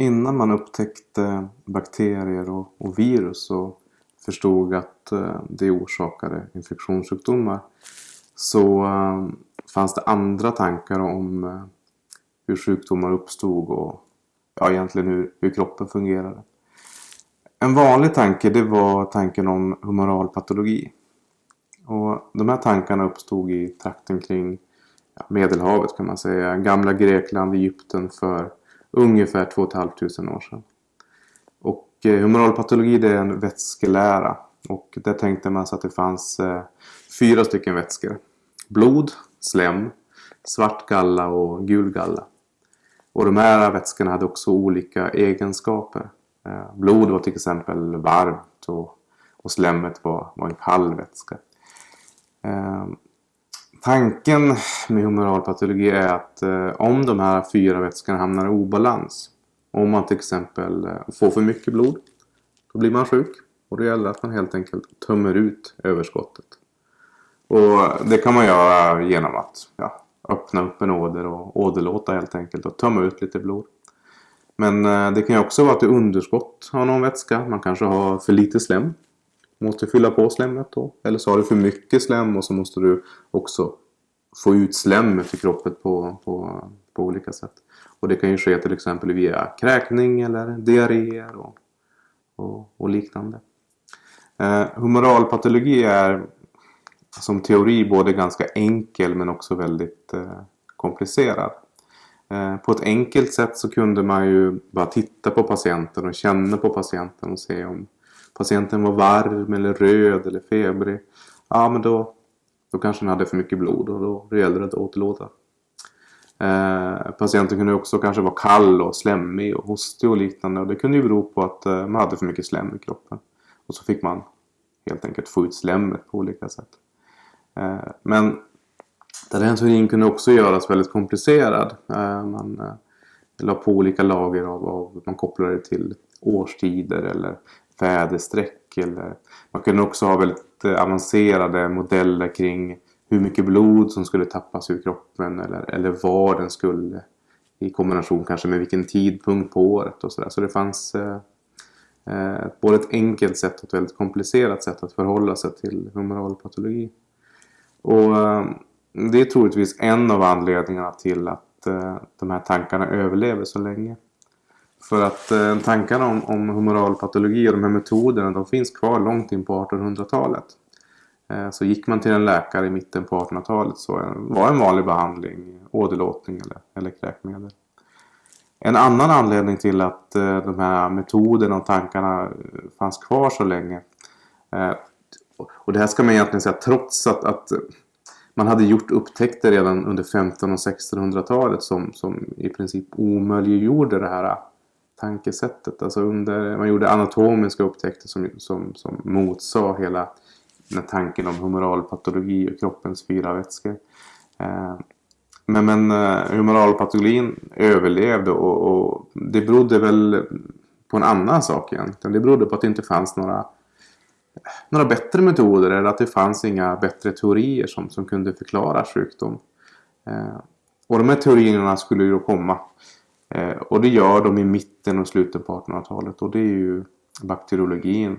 innan man upptäckte bakterier och, och virus och förstod att eh, det orsakade infektionssjukdomar så eh, fanns det andra tankar om eh, hur sjukdomar uppstod och ja, egentligen hur, hur kroppen fungerade. En vanlig tanke det var tanken om humoral patologi. Och de här tankarna uppstod i trakten kring Medelhavet kan man säga. Gamla Grekland, Egypten för ungefär 2 500 år sedan. Och eh, humoralpatologi det är en vätskelära. Och där tänkte man sig att det fanns eh, fyra stycken vätskor. Blod, slem, svart galla och gul galla. Och de här vätskorna hade också olika egenskaper. Eh, blod var till exempel varmt och, och slemmet var, var en kall vätska. Tanken med humoralpatologi är att eh, om de här fyra vätskorna hamnar i obalans. Om man till exempel eh, får för mycket blod. Då blir man sjuk. Och det gäller att man helt enkelt tömmer ut överskottet. Och det kan man göra genom att ja, öppna upp en åder och åderlåta helt enkelt och tömma ut lite blod. Men eh, det kan ju också vara att det är underskott av någon vätska. Man kanske har för lite slem. Måste fylla på slemmet då. Eller så har du för mycket slem och så måste du också få ut slemmet i kroppen på, på, på olika sätt. Och det kan ju ske till exempel via kräkning eller diarréer och, och, och liknande. Eh, humoralpatologi är som teori både ganska enkel men också väldigt eh, komplicerad. Eh, på ett enkelt sätt så kunde man ju bara titta på patienten och känna på patienten och se om patienten var varm eller röd eller febrig. Ja men då, då kanske den hade för mycket blod och då, då det att återlåta. Eh, patienten kunde också kanske vara kall och slemmig och hostig och liknande och det kunde ju bero på att eh, man hade för mycket slem i kroppen. Och så fick man helt enkelt få ut slemmet på olika sätt. Eh, men den här teorin kunde också göras väldigt komplicerad. Eh, man eh, la på olika lager av, av man kopplade det till årstider eller väderstreck. Eller, man kunde också ha väldigt eh, avancerade modeller kring hur mycket blod som skulle tappas ur kroppen eller, eller var den skulle i kombination kanske med vilken tidpunkt på året och sådär. Så det fanns eh, eh både ett enkelt sätt och ett väldigt komplicerat sätt att förhålla sig till humoral patologi. Och eh, det är troligtvis en av anledningarna till att eh, de här tankarna överlever så länge. För att eh, tankarna om, om humoral patologi och de här metoderna de finns kvar långt in på 1800-talet. Eh, så gick man till en läkare i mitten på 1800-talet så var en vanlig behandling åderlåtning eller, eller kräkmedel. En annan anledning till att eh, de här metoderna och tankarna eh, fanns kvar så länge och det här ska man egentligen säga trots att, att man hade gjort upptäckter redan under 1500 och 1600-talet som, som i princip omöjliggjorde det här tankesättet. Alltså under, man gjorde anatomiska upptäckter som, som, som motsade hela den tanken om humoralpatologi och kroppens fyra vätskor. Eh, men, men eh, humoralpatologin överlevde och, och det berodde väl på en annan sak egentligen. Det berodde på att det inte fanns några några bättre metoder eller att det fanns inga bättre teorier som, som kunde förklara sjukdom. Eh, och de här teorierna skulle ju då komma. Eh, och det gör de i mitten och slutet på 1800-talet och det är ju bakteriologin.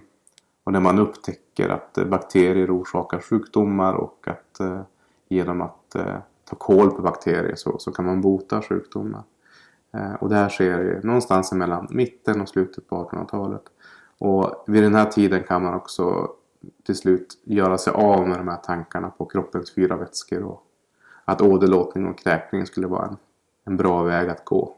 Och när man upptäcker att eh, bakterier orsakar sjukdomar och att eh, genom att eh, ta koll på bakterier så, så kan man bota sjukdomar. Eh, och det här sker någonstans mellan mitten och slutet på 1800-talet. Och vid den här tiden kan man också till slut göra sig av med de här tankarna på kroppens fyra vätskor och att åderlåtning och kräkning skulle vara en, en bra väg att gå.